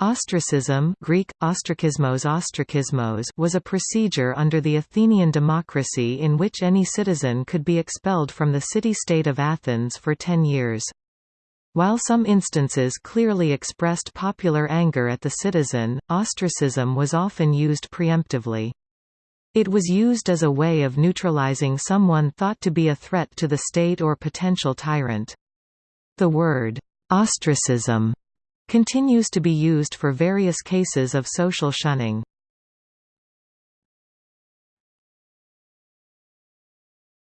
Ostracism Greek, ostrakismos ostrakismos was a procedure under the Athenian democracy in which any citizen could be expelled from the city-state of Athens for ten years. While some instances clearly expressed popular anger at the citizen, ostracism was often used preemptively. It was used as a way of neutralizing someone thought to be a threat to the state or potential tyrant. The word, ostracism continues to be used for various cases of social shunning.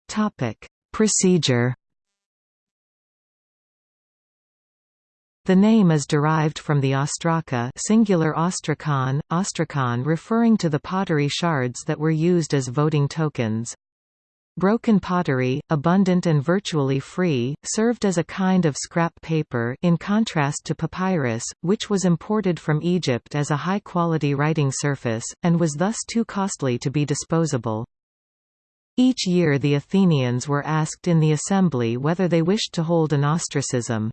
Topic: Procedure. The name is derived from the ostraka singular ostrakon, ostrakon referring to the pottery shards that were used as voting tokens. Broken pottery, abundant and virtually free, served as a kind of scrap paper in contrast to papyrus, which was imported from Egypt as a high-quality writing surface, and was thus too costly to be disposable. Each year the Athenians were asked in the assembly whether they wished to hold an ostracism.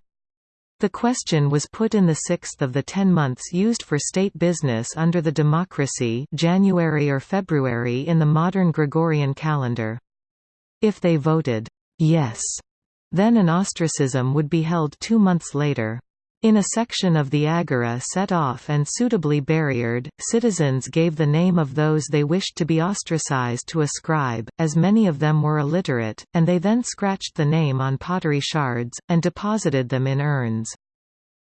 The question was put in the sixth of the ten months used for state business under the democracy January or February in the modern Gregorian calendar. If they voted, yes, then an ostracism would be held two months later. In a section of the agora set off and suitably barriered, citizens gave the name of those they wished to be ostracized to a scribe, as many of them were illiterate, and they then scratched the name on pottery shards, and deposited them in urns.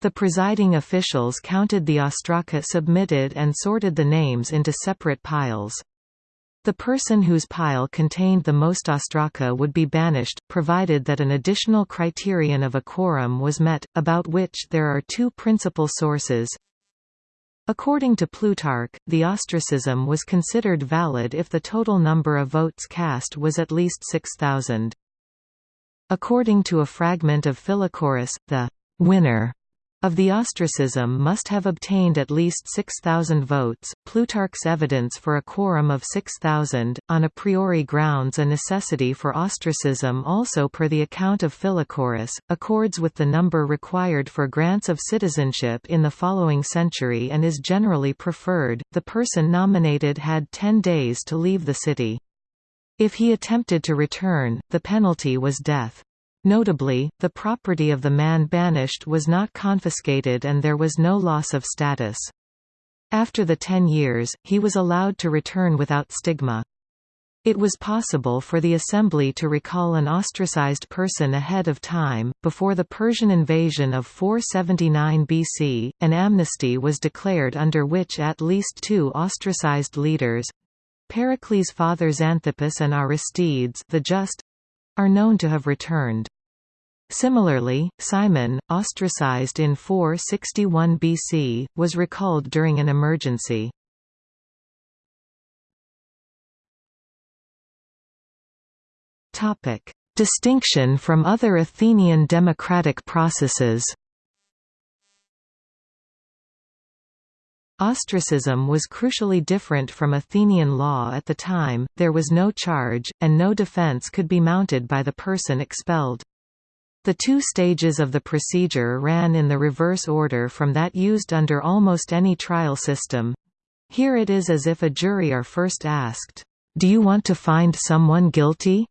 The presiding officials counted the ostraca submitted and sorted the names into separate piles. The person whose pile contained the most ostraka would be banished, provided that an additional criterion of a quorum was met, about which there are two principal sources. According to Plutarch, the ostracism was considered valid if the total number of votes cast was at least 6,000. According to a fragment of Philochorus, the winner of the ostracism must have obtained at least 6,000 votes. Plutarch's evidence for a quorum of 6,000, on a priori grounds a necessity for ostracism also per the account of Philochorus, accords with the number required for grants of citizenship in the following century and is generally preferred. The person nominated had 10 days to leave the city. If he attempted to return, the penalty was death. Notably, the property of the man banished was not confiscated and there was no loss of status. After the ten years, he was allowed to return without stigma. It was possible for the assembly to recall an ostracized person ahead of time. Before the Persian invasion of 479 BC, an amnesty was declared under which at least two ostracized leaders Pericles' father Xanthippus and Aristides the Just are known to have returned. Similarly, Cimon, ostracized in 461 BC, was recalled during an emergency. Distinction from other Athenian democratic processes Ostracism was crucially different from Athenian law at the time, there was no charge, and no defense could be mounted by the person expelled. The two stages of the procedure ran in the reverse order from that used under almost any trial system. Here it is as if a jury are first asked, "'Do you want to find someone guilty?'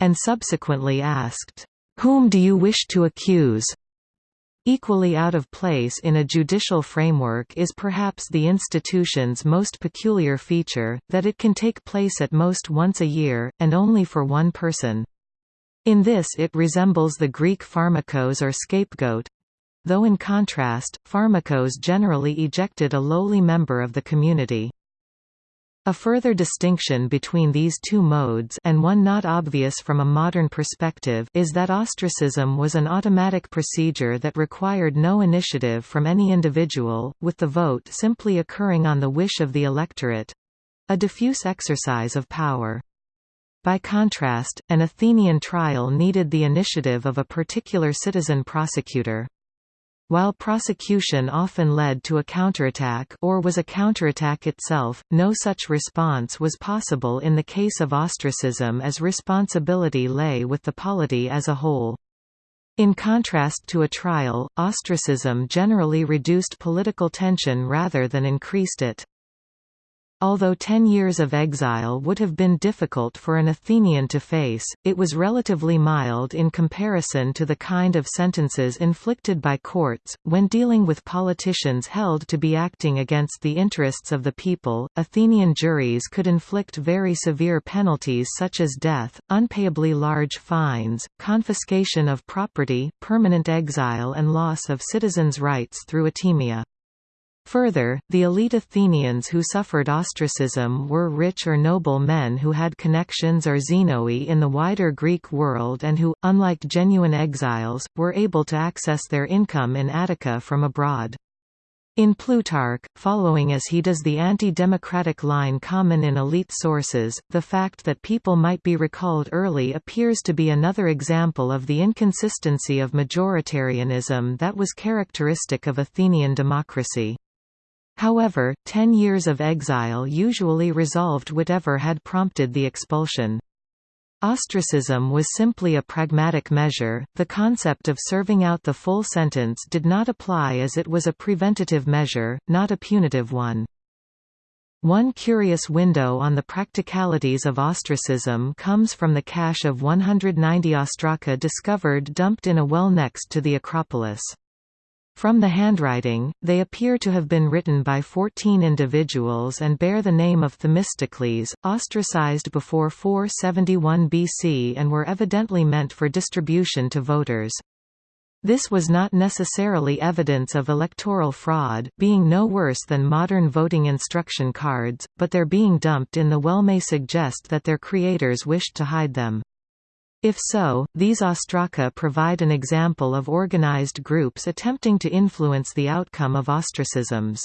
and subsequently asked, "'Whom do you wish to accuse?' Equally out of place in a judicial framework is perhaps the institution's most peculiar feature, that it can take place at most once a year, and only for one person. In this it resembles the Greek pharmakos or scapegoat, though in contrast, pharmakos generally ejected a lowly member of the community. A further distinction between these two modes and one not obvious from a modern perspective is that ostracism was an automatic procedure that required no initiative from any individual, with the vote simply occurring on the wish of the electorate—a diffuse exercise of power. By contrast, an Athenian trial needed the initiative of a particular citizen prosecutor. While prosecution often led to a counterattack or was a counterattack itself, no such response was possible in the case of ostracism as responsibility lay with the polity as a whole. In contrast to a trial, ostracism generally reduced political tension rather than increased it. Although ten years of exile would have been difficult for an Athenian to face, it was relatively mild in comparison to the kind of sentences inflicted by courts. When dealing with politicians held to be acting against the interests of the people, Athenian juries could inflict very severe penalties such as death, unpayably large fines, confiscation of property, permanent exile, and loss of citizens' rights through atimia. Further, the elite Athenians who suffered ostracism were rich or noble men who had connections or xenoi in the wider Greek world and who, unlike genuine exiles, were able to access their income in Attica from abroad. In Plutarch, following as he does the anti-democratic line common in elite sources, the fact that people might be recalled early appears to be another example of the inconsistency of majoritarianism that was characteristic of Athenian democracy. However, ten years of exile usually resolved whatever had prompted the expulsion. Ostracism was simply a pragmatic measure, the concept of serving out the full sentence did not apply as it was a preventative measure, not a punitive one. One curious window on the practicalities of ostracism comes from the cache of 190 ostraka discovered dumped in a well next to the Acropolis. From the handwriting, they appear to have been written by 14 individuals and bear the name of Themistocles, ostracized before 471 BC and were evidently meant for distribution to voters. This was not necessarily evidence of electoral fraud, being no worse than modern voting instruction cards, but their being dumped in the well may suggest that their creators wished to hide them. If so, these ostraka provide an example of organized groups attempting to influence the outcome of ostracisms.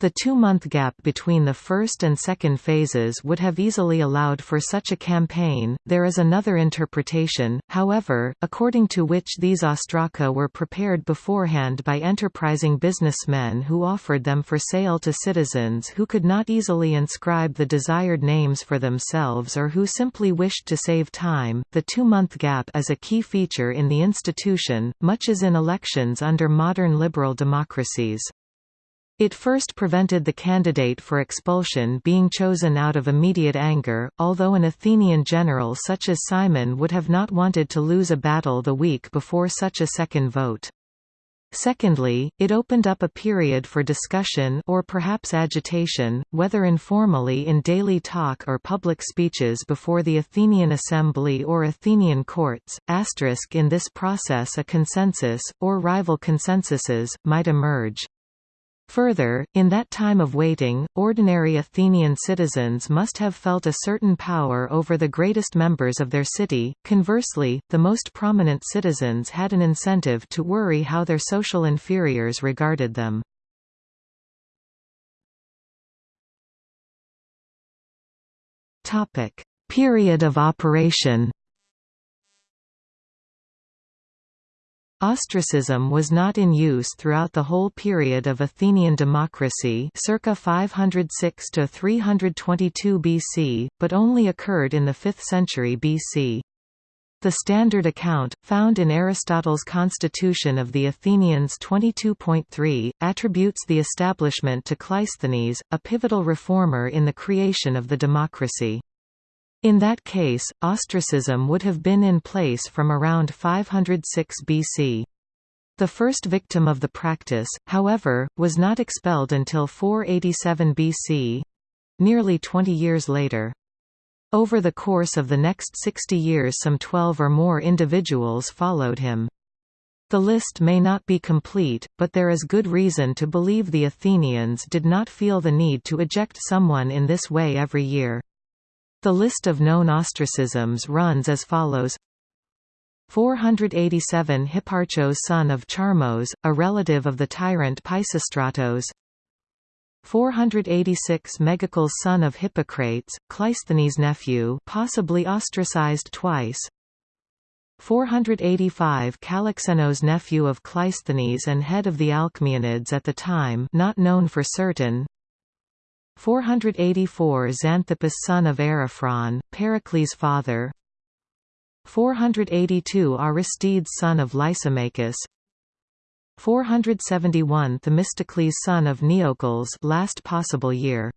The two-month gap between the first and second phases would have easily allowed for such a campaign. There is another interpretation, however, according to which these ostraka were prepared beforehand by enterprising businessmen who offered them for sale to citizens who could not easily inscribe the desired names for themselves or who simply wished to save time. The two-month gap is a key feature in the institution, much as in elections under modern liberal democracies. It first prevented the candidate for expulsion being chosen out of immediate anger, although an Athenian general such as Cimon would have not wanted to lose a battle the week before such a second vote. Secondly, it opened up a period for discussion or perhaps agitation, whether informally in daily talk or public speeches before the Athenian assembly or Athenian courts. Asterisk in this process a consensus, or rival consensuses, might emerge. Further, in that time of waiting, ordinary Athenian citizens must have felt a certain power over the greatest members of their city. Conversely, the most prominent citizens had an incentive to worry how their social inferiors regarded them. Topic: Period of operation. Ostracism was not in use throughout the whole period of Athenian democracy circa 506 to 322 BC, but only occurred in the 5th century BC. The standard account, found in Aristotle's Constitution of the Athenians 22.3, attributes the establishment to Cleisthenes, a pivotal reformer in the creation of the democracy. In that case, ostracism would have been in place from around 506 BC. The first victim of the practice, however, was not expelled until 487 BC—nearly 20 years later. Over the course of the next 60 years some 12 or more individuals followed him. The list may not be complete, but there is good reason to believe the Athenians did not feel the need to eject someone in this way every year. The list of known ostracisms runs as follows. 487 Hipparchos son of Charmos, a relative of the tyrant Pisistratos. 486 Megacles son of Hippocrates, Cleisthenes' nephew possibly ostracized twice. 485 Calixenos nephew of Cleisthenes and head of the Alcmaeonids at the time not known for certain 484 Xanthippus son of Ariphron, Pericles' father. 482 Aristides son of Lysimachus. 471 Themistocles son of Neocles last possible year.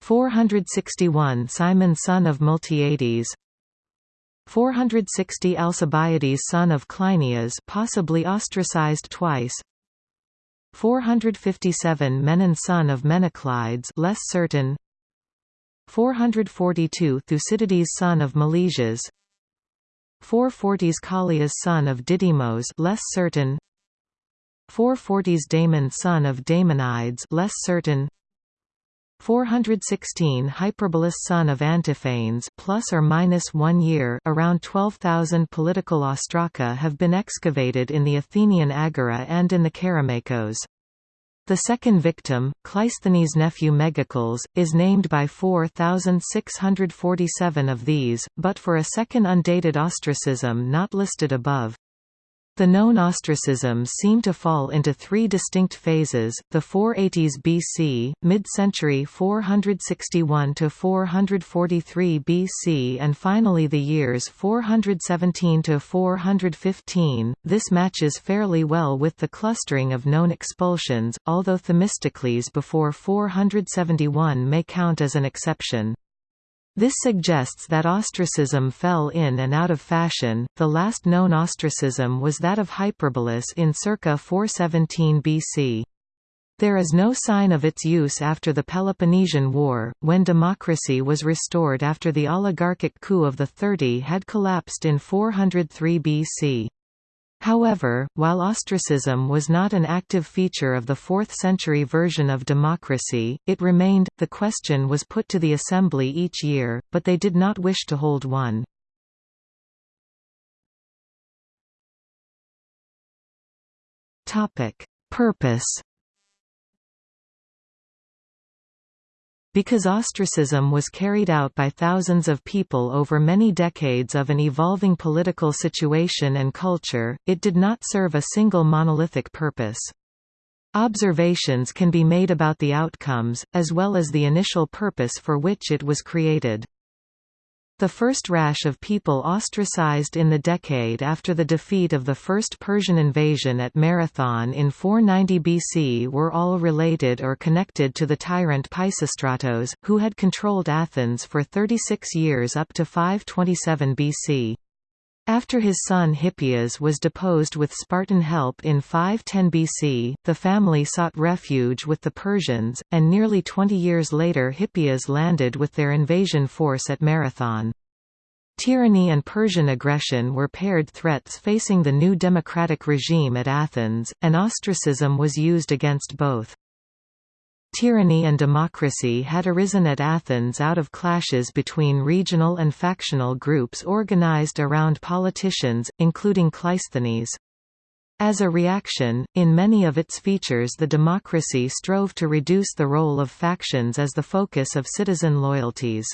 461 Cimon son of Miltiades 460 Alcibiades son of Cleinias possibly ostracized twice 457 Menon son of Menoclides less certain. 442 Thucydides son of Melesias 440s Callias son of Didymos less certain. 440s Damon son of Damonides less certain 416 Hyperbolus son of Antiphanes plus or minus 1 year around 12,000 political ostraka have been excavated in the Athenian Agora and in the Kerameikos. The second victim, Cleisthenes' nephew Megacles, is named by 4,647 of these, but for a second undated ostracism not listed above. The known ostracisms seem to fall into three distinct phases, the 480s BC, mid-century 461 to 443 BC and finally the years 417 to 415. This matches fairly well with the clustering of known expulsions, although Themistocles before 471 may count as an exception. This suggests that ostracism fell in and out of fashion. The last known ostracism was that of Hyperbolus in circa 417 BC. There is no sign of its use after the Peloponnesian War, when democracy was restored after the oligarchic coup of the Thirty had collapsed in 403 BC. However, while ostracism was not an active feature of the 4th-century version of democracy, it remained. The question was put to the assembly each year, but they did not wish to hold one. Topic: Purpose Because ostracism was carried out by thousands of people over many decades of an evolving political situation and culture, it did not serve a single monolithic purpose. Observations can be made about the outcomes, as well as the initial purpose for which it was created. The first rash of people ostracized in the decade after the defeat of the First Persian invasion at Marathon in 490 BC were all related or connected to the tyrant Pisistratos, who had controlled Athens for 36 years up to 527 BC. After his son Hippias was deposed with Spartan help in 510 BC, the family sought refuge with the Persians, and nearly 20 years later Hippias landed with their invasion force at Marathon. Tyranny and Persian aggression were paired threats facing the new democratic regime at Athens, and ostracism was used against both. Tyranny and democracy had arisen at Athens out of clashes between regional and factional groups organized around politicians, including Cleisthenes. As a reaction, in many of its features the democracy strove to reduce the role of factions as the focus of citizen loyalties.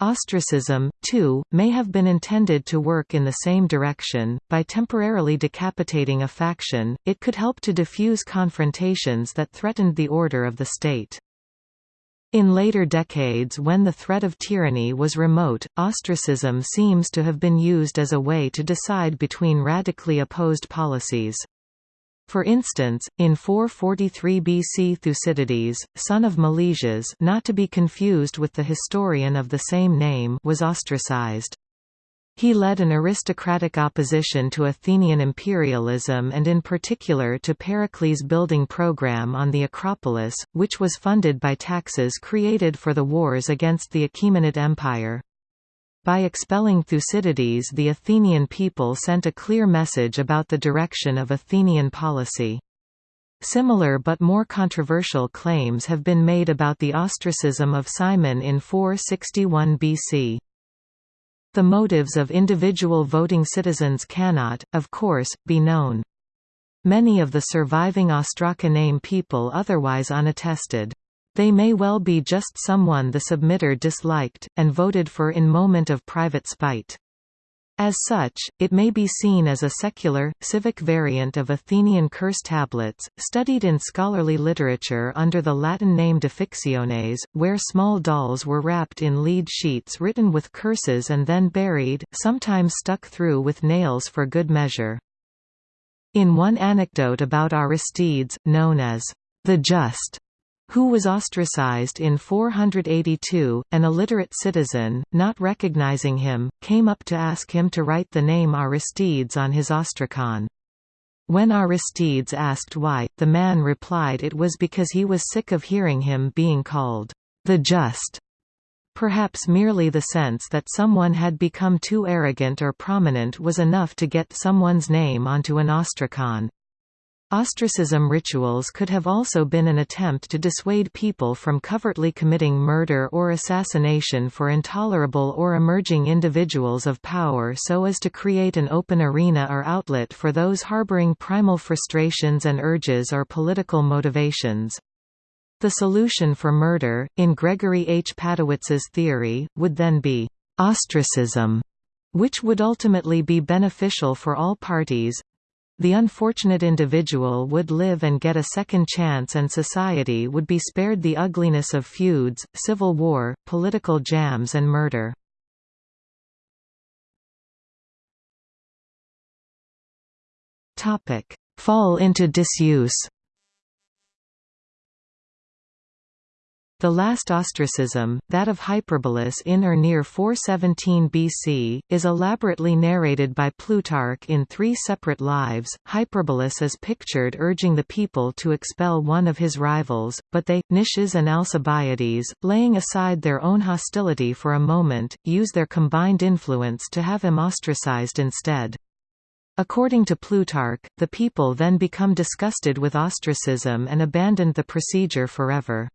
Ostracism, too, may have been intended to work in the same direction. By temporarily decapitating a faction, it could help to diffuse confrontations that threatened the order of the state. In later decades when the threat of tyranny was remote, ostracism seems to have been used as a way to decide between radically opposed policies. For instance, in 443 BC Thucydides, son of Melesias not to be confused with the historian of the same name was ostracized. He led an aristocratic opposition to Athenian imperialism and in particular to Pericles' building program on the Acropolis, which was funded by taxes created for the wars against the Achaemenid Empire. By expelling Thucydides the Athenian people sent a clear message about the direction of Athenian policy. Similar but more controversial claims have been made about the ostracism of Cimon in 461 BC. The motives of individual voting citizens cannot, of course, be known. Many of the surviving Ostraka name people otherwise unattested. They may well be just someone the submitter disliked, and voted for in moment of private spite. As such, it may be seen as a secular, civic variant of Athenian curse tablets, studied in scholarly literature under the Latin name defixiones, where small dolls were wrapped in lead sheets written with curses and then buried, sometimes stuck through with nails for good measure. In one anecdote about Aristides, known as the Just, who was ostracized in 482, an illiterate citizen, not recognizing him, came up to ask him to write the name Aristides on his ostracon. When Aristides asked why, the man replied it was because he was sick of hearing him being called the Just. Perhaps merely the sense that someone had become too arrogant or prominent was enough to get someone's name onto an ostracon. Ostracism rituals could have also been an attempt to dissuade people from covertly committing murder or assassination for intolerable or emerging individuals of power so as to create an open arena or outlet for those harboring primal frustrations and urges or political motivations. The solution for murder, in Gregory H. Padowitz's theory, would then be ostracism, which would ultimately be beneficial for all parties, the unfortunate individual would live and get a second chance and society would be spared the ugliness of feuds, civil war, political jams and murder. Fall into disuse The last ostracism, that of Hyperbolus in or near 417 BC, is elaborately narrated by Plutarch in three separate lives. Hyperbolus is pictured urging the people to expel one of his rivals, but they, Nicias and Alcibiades, laying aside their own hostility for a moment, use their combined influence to have him ostracized instead. According to Plutarch, the people then become disgusted with ostracism and abandoned the procedure forever.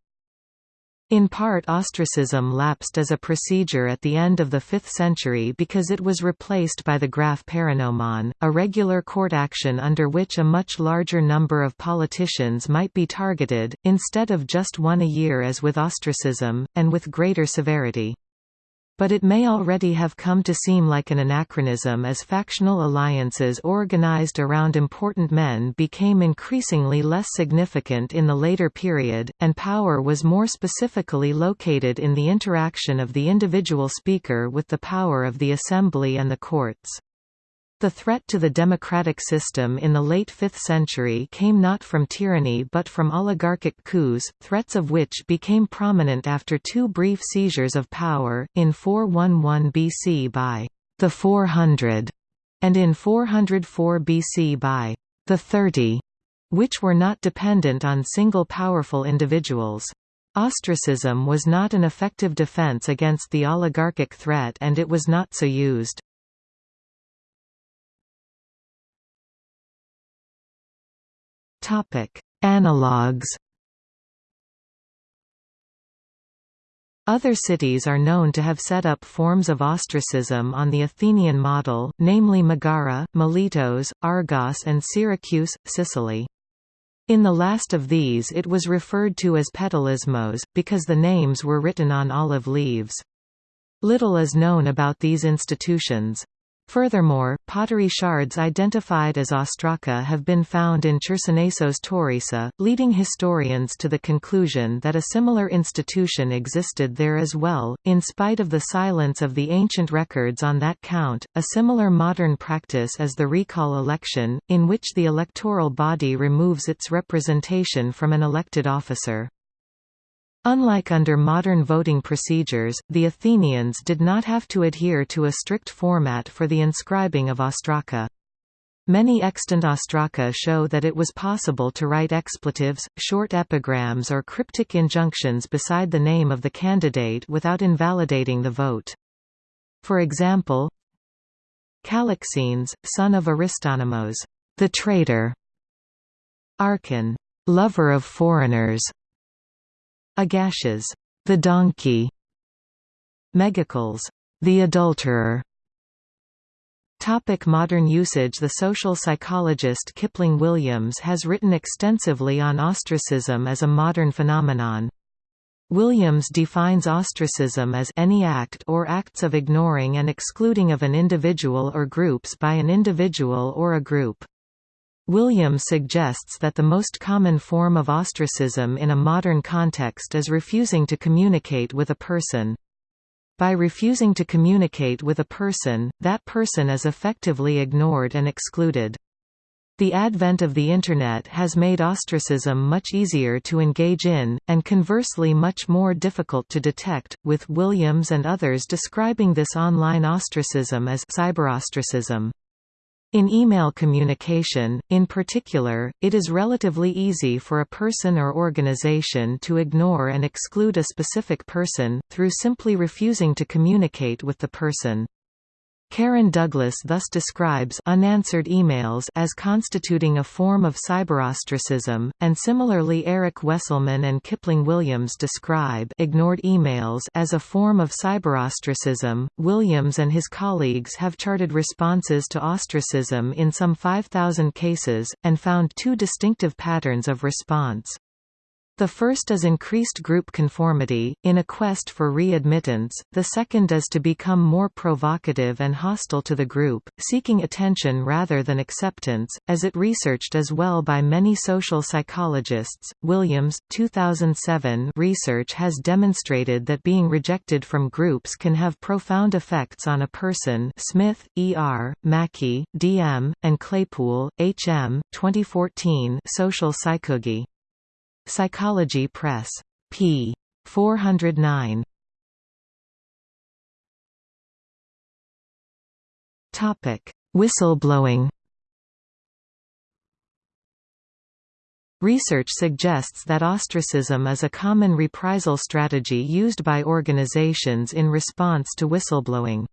In part ostracism lapsed as a procedure at the end of the 5th century because it was replaced by the graphe paranomon, a regular court action under which a much larger number of politicians might be targeted, instead of just one a year as with ostracism, and with greater severity but it may already have come to seem like an anachronism as factional alliances organized around important men became increasingly less significant in the later period, and power was more specifically located in the interaction of the individual speaker with the power of the assembly and the courts. The threat to the democratic system in the late 5th century came not from tyranny but from oligarchic coups, threats of which became prominent after two brief seizures of power, in 411 BC by the 400 and in 404 BC by the 30, which were not dependent on single powerful individuals. Ostracism was not an effective defense against the oligarchic threat and it was not so used. Topic: Analogues. Other cities are known to have set up forms of ostracism on the Athenian model, namely Megara, Miletos, Argos and Syracuse, Sicily. In the last of these it was referred to as Petalismos, because the names were written on olive leaves. Little is known about these institutions. Furthermore, pottery shards identified as ostraca have been found in Chersonesos Taurica, leading historians to the conclusion that a similar institution existed there as well. In spite of the silence of the ancient records on that count, a similar modern practice is the recall election, in which the electoral body removes its representation from an elected officer. Unlike under modern voting procedures, the Athenians did not have to adhere to a strict format for the inscribing of ostraca. Many extant ostraca show that it was possible to write expletives, short epigrams or cryptic injunctions beside the name of the candidate without invalidating the vote. For example, Calixenes, son of Aristonymos, the traitor, Archon, lover of foreigners, Agasias, the donkey, Megacles, the adulterer. Topic modern usage The social psychologist Kipling Williams has written extensively on ostracism as a modern phenomenon. Williams defines ostracism as any act or acts of ignoring and excluding of an individual or groups by an individual or a group. Williams suggests that the most common form of ostracism in a modern context is refusing to communicate with a person. By refusing to communicate with a person, that person is effectively ignored and excluded. The advent of the Internet has made ostracism much easier to engage in, and conversely much more difficult to detect, with Williams and others describing this online ostracism as cyberostracism. In email communication, in particular, it is relatively easy for a person or organization to ignore and exclude a specific person, through simply refusing to communicate with the person. Karen Douglas thus describes unanswered emails as constituting a form of cyberostracism, and similarly Eric Wesselmann and Kipling Williams describe ignored emails as a form of cyberostracism. Williams and his colleagues have charted responses to ostracism in some 5,000 cases, and found two distinctive patterns of response. The first is increased group conformity, in a quest for readmittance, the second is to become more provocative and hostile to the group, seeking attention rather than acceptance, as it researched as well by many social psychologists. Williams, 2007 research has demonstrated that being rejected from groups can have profound effects on a person Smith, E.R., Mackie, D.M., and Claypool, H.M. 2014 Social Psychology. Psychology Press. p. 409. Topic: Whistleblowing. Research suggests that ostracism is a common reprisal strategy used by organizations in response to whistleblowing.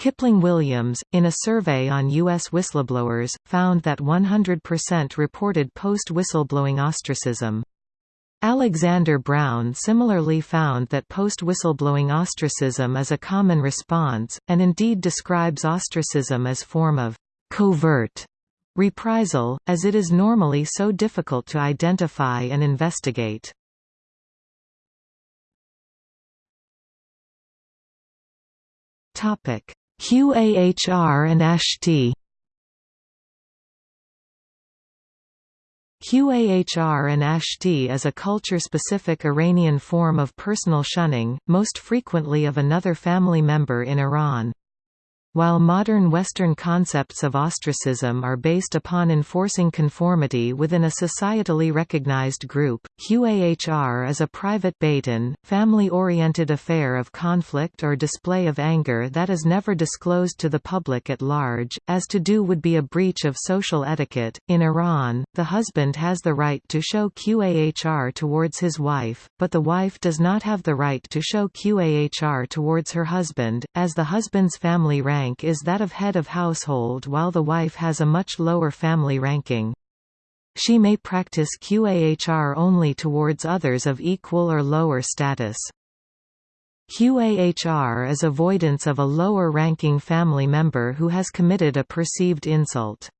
Kipling Williams, in a survey on U.S. whistleblowers, found that 100% reported post-whistleblowing ostracism. Alexander Brown similarly found that post-whistleblowing ostracism is a common response, and indeed describes ostracism as form of «covert» reprisal, as it is normally so difficult to identify and investigate. Topic QAHR and ASHTI QAHR and ASHTI is a culture-specific Iranian form of personal shunning, most frequently of another family member in Iran. While modern Western concepts of ostracism are based upon enforcing conformity within a societally recognized group, QAHR is a private bait-in, family-oriented affair of conflict or display of anger that is never disclosed to the public at large, as to do would be a breach of social etiquette. In Iran, the husband has the right to show QAHR towards his wife, but the wife does not have the right to show QAHR towards her husband, as the husband's family rank rank is that of head of household while the wife has a much lower family ranking. She may practice QAHR only towards others of equal or lower status. QAHR is avoidance of a lower-ranking family member who has committed a perceived insult.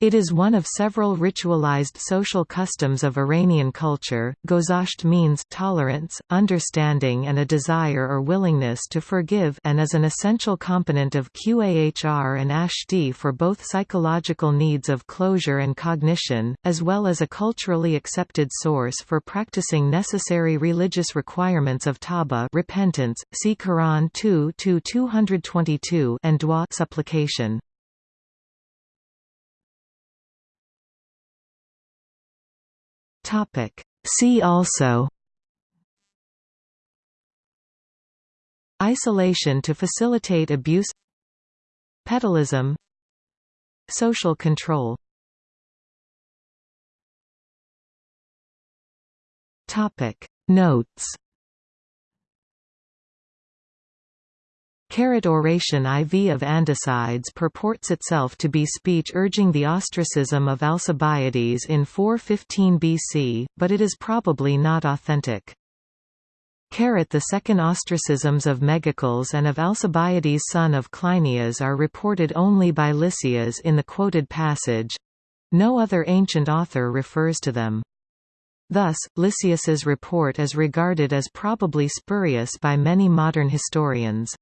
It is one of several ritualized social customs of Iranian culture. Gozasht means tolerance, understanding and a desire or willingness to forgive and is an essential component of QAHR and ASHTI for both psychological needs of closure and cognition, as well as a culturally accepted source for practicing necessary religious requirements of tawba repentance, see Quran 2-222 and dua supplication. Topic. See also Isolation to facilitate abuse Petalism Social control Topic Notes Caret oration IV of Andocides purports itself to be speech urging the ostracism of Alcibiades in 415 BC, but it is probably not authentic. Caret the second ostracisms of Megacles and of Alcibiades son of Cleinias are reported only by Lysias in the quoted passage. No other ancient author refers to them. Thus, Lysias's report is regarded as probably spurious by many modern historians.